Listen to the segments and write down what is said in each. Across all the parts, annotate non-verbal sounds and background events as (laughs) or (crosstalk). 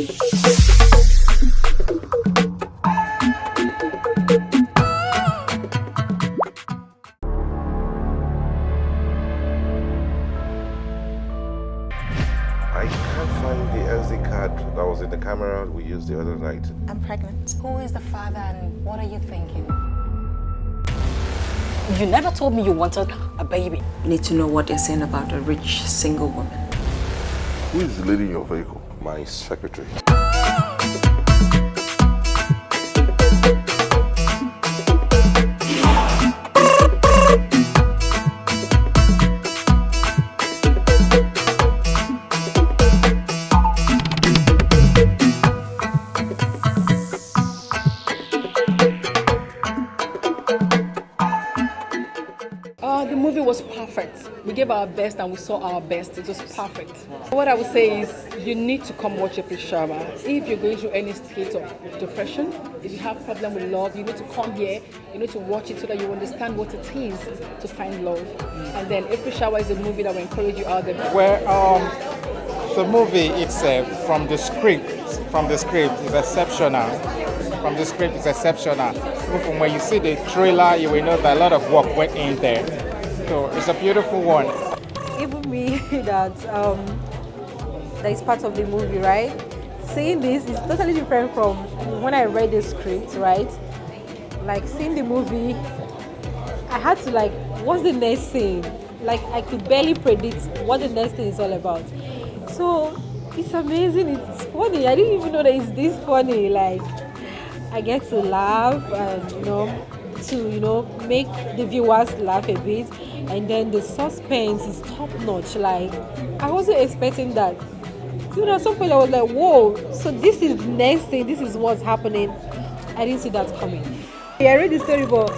I can't find the SD card that was in the camera we used the other night. I'm pregnant. Who is the father and what are you thinking? You never told me you wanted a baby. You Need to know what they're saying about a rich single woman. Who is leading your vehicle? My secretary. Movie was perfect. We gave our best and we saw our best. It was perfect. What I would say is you need to come watch April Shower. If you're going through any state of depression, if you have problem with love, you need to come here. You need to watch it so that you understand what it is to find love. And then April Shower is a movie that will encourage you out there. Well, um, the movie itself, from the script, from the script is exceptional. From the script is exceptional. From when you see the trailer, you will know that a lot of work went in there. So it's a beautiful one. even me (laughs) that um, that is part of the movie, right? Seeing this is totally different from when I read the script, right? Like seeing the movie, I had to like, what's the next scene? Like I could barely predict what the next thing is all about. So it's amazing. It's funny. I didn't even know that it's this funny. Like I get to laugh and you know to you know make the viewers laugh a bit. And then the suspense is top notch. Like i wasn't expecting that. You know at some point i was like whoa so this is next thing this is what's happening. I didn't see that coming. I read the story but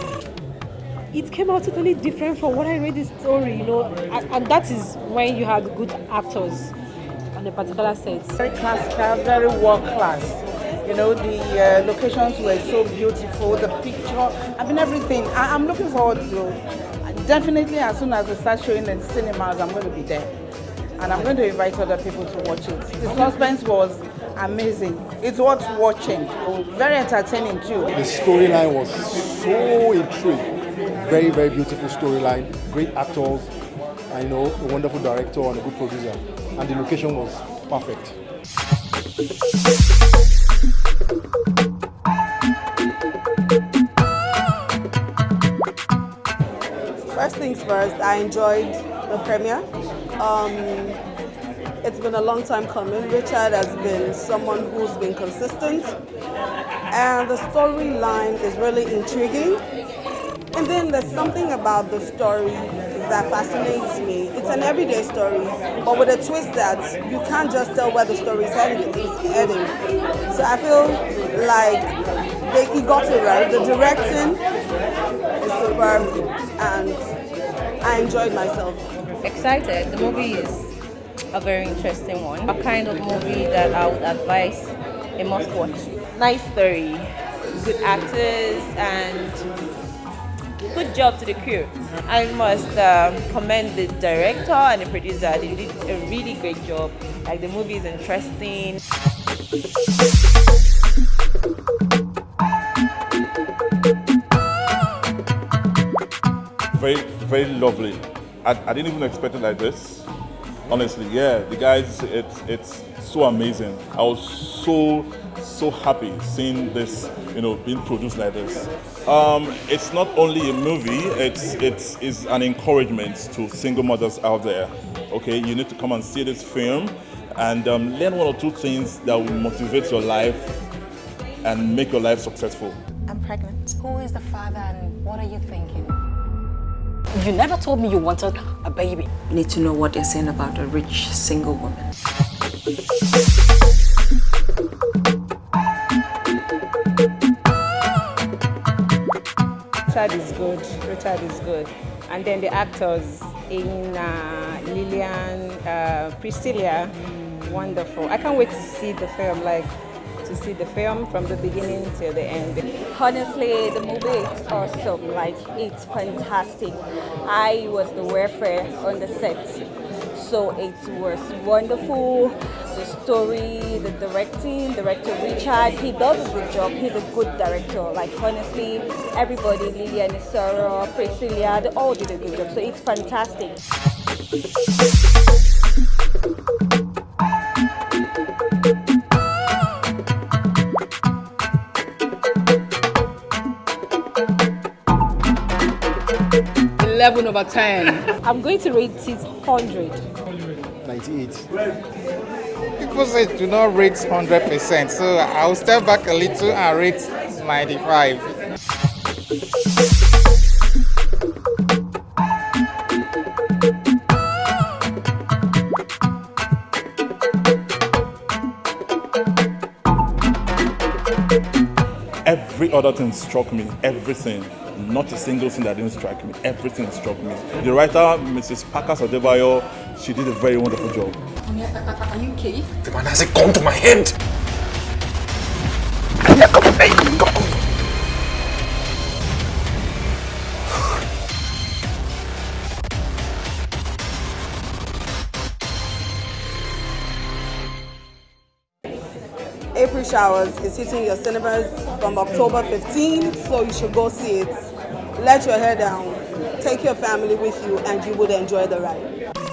it came out totally different from what i read the story you know. And, and that is when you had good actors on a particular set. Very classical, very world class. You know, the uh, locations were so beautiful, the picture, I mean, everything. I, I'm looking forward to definitely as soon as they start showing in cinemas, I'm going to be there. And I'm going to invite other people to watch it. The suspense was amazing. It's worth watching. Very entertaining too. The storyline was so intriguing. Very, very beautiful storyline. Great actors. I know a wonderful director and a good producer. And the location was perfect. First things first, I enjoyed the premiere. Um, it's been a long time coming. Richard has been someone who's been consistent, and the storyline is really intriguing. And then there's something about the story that fascinates me. It's an everyday story, but with a twist that you can't just tell where the story is heading. So I feel like they, he got it right. The directing is superb, and I enjoyed myself. Excited. The movie is a very interesting one. A kind of movie that I would advise a must watch. Nice story, good actors, and good job to the crew. I must um, commend the director and the producer. They did a really great job. Like the movie is interesting. Very, very lovely. I, I didn't even expect it like this. Honestly, yeah, the guys, it's it's so amazing. I was so so happy seeing this, you know, being produced like this. Um, it's not only a movie; it's it's is an encouragement to single mothers out there. Okay, you need to come and see this film and um, learn one or two things that will motivate your life and make your life successful. I'm pregnant. Who is the father and what are you thinking? You never told me you wanted a baby. You need to know what they're saying about a rich single woman. Richard is good. Richard is good. And then the actors in uh, Lillian, uh, Priscilla, wonderful. I can't wait to see the film, like to see the film from the beginning till the end. Honestly, the movie is awesome. Like, it's fantastic. I was the welfare on the set, so it was wonderful. the story, the directing, director Richard. He does a good job. He's a good director. Like honestly, everybody, Lilian Isoro, Priscilla, they all did a good job. So it's fantastic. 11 over 10. (laughs) I'm going to rate it 100. 98. People say do not rate 100%, so I'll step back a little and rate 95. Every other thing struck me, everything. Not a single thing that didn't strike me. Everything struck me. The writer, Mrs. Parker Adebayo, she did a very wonderful job. Are you okay? The man has a gun to my head. April Showers is hitting your cinemas from October 15, so you should go see it. Let your hair down, take your family with you, and you would enjoy the ride.